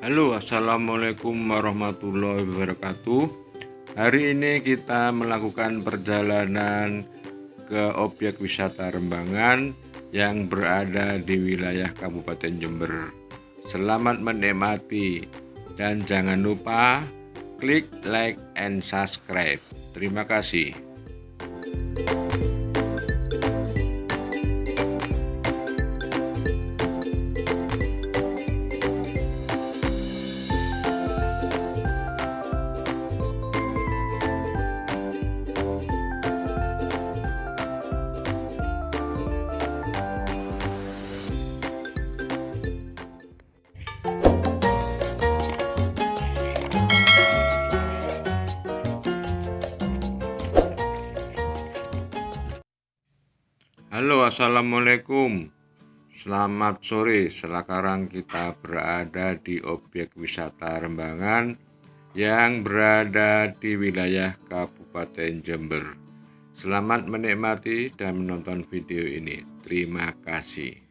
Halo assalamualaikum warahmatullahi wabarakatuh. Hari ini kita melakukan perjalanan ke objek wisata Rembangan yang berada di wilayah Kabupaten Jember. Selamat menikmati dan jangan lupa klik like and subscribe. Terima kasih Halo assalamualaikum. Selamat sore. Sekarang kita berada di objek wisata Rembangan yang berada di wilayah Kabupaten Jember. Selamat menikmati dan menonton video ini. Terima kasih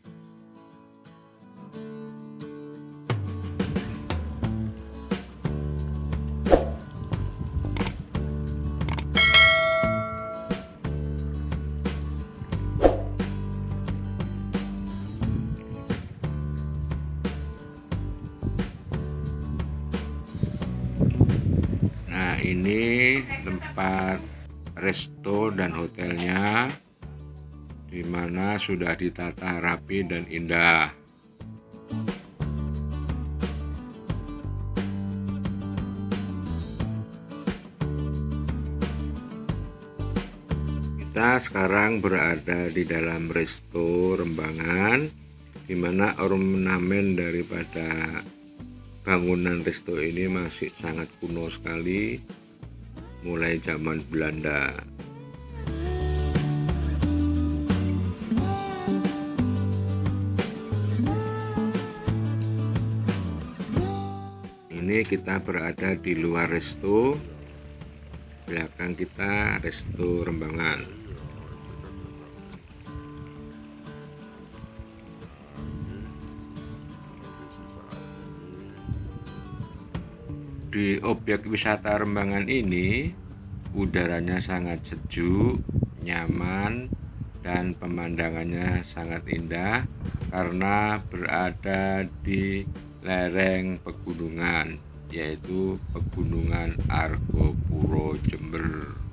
ini tempat resto dan hotelnya di mana sudah ditata rapi dan indah. Kita sekarang berada di dalam resto Rembangan di mana ornamen daripada bangunan resto ini masih sangat kuno sekali mulai zaman Belanda. Ini kita berada di luar resto belakang kita resto rembangan di objek wisata Rembangan ini udaranya sangat sejuk, nyaman, dan pemandangannya sangat indah karena berada di lereng pegunungan yaitu Pegunungan Argopuro Jember.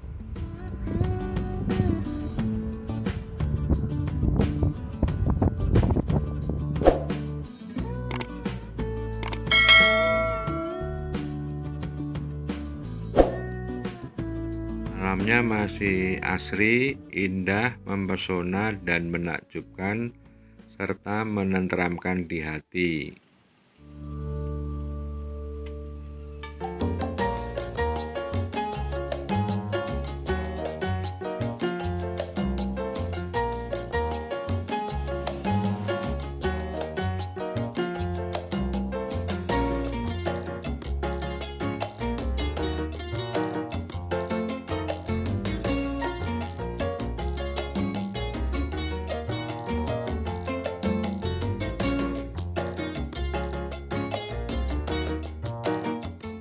Alamnya masih asri, indah, mempesona, dan menakjubkan, serta menenteramkan di hati.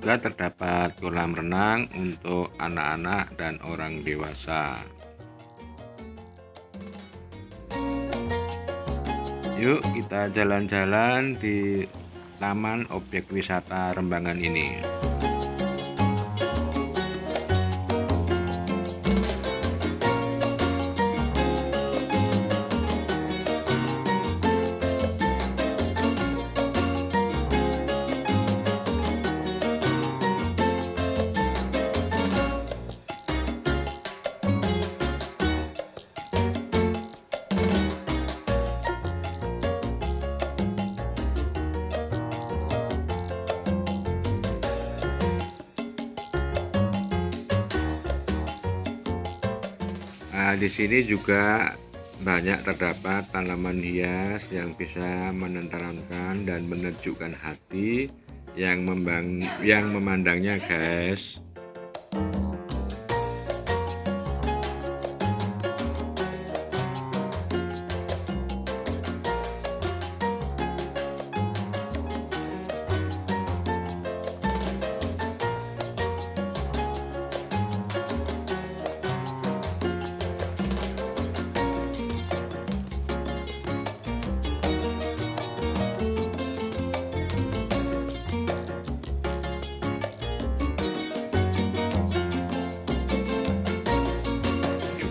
Juga terdapat kolam renang untuk anak-anak dan orang dewasa. Yuk kita jalan-jalan di Taman Objek Wisata Rembangan ini. Di sini juga banyak terdapat tanaman hias yang bisa menenteramkan dan menejukkan hati yang membang yang memandangnya, guys.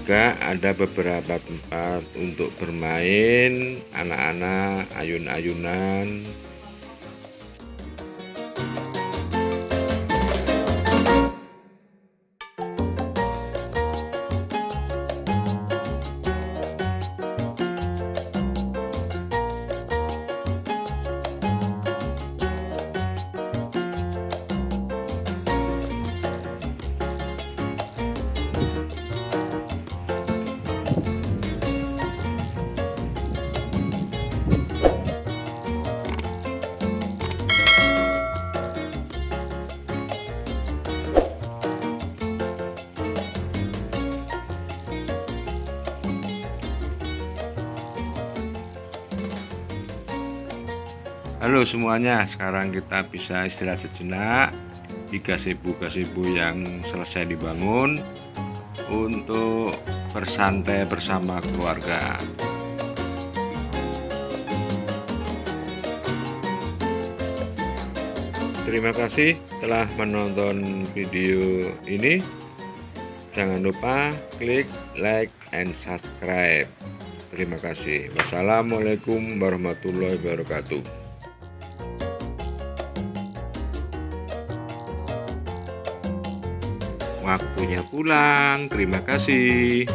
Juga ada beberapa tempat untuk bermain anak-anak ayun-ayunan Halo semuanya, sekarang kita bisa istirahat sejenak di gazebo-gazebo yang selesai dibangun untuk bersantai bersama keluarga. Terima kasih telah menonton video ini. Jangan lupa klik like and subscribe. Terima kasih. Wassalamualaikum warahmatullahi wabarakatuh. Waktunya pulang. Terima kasih.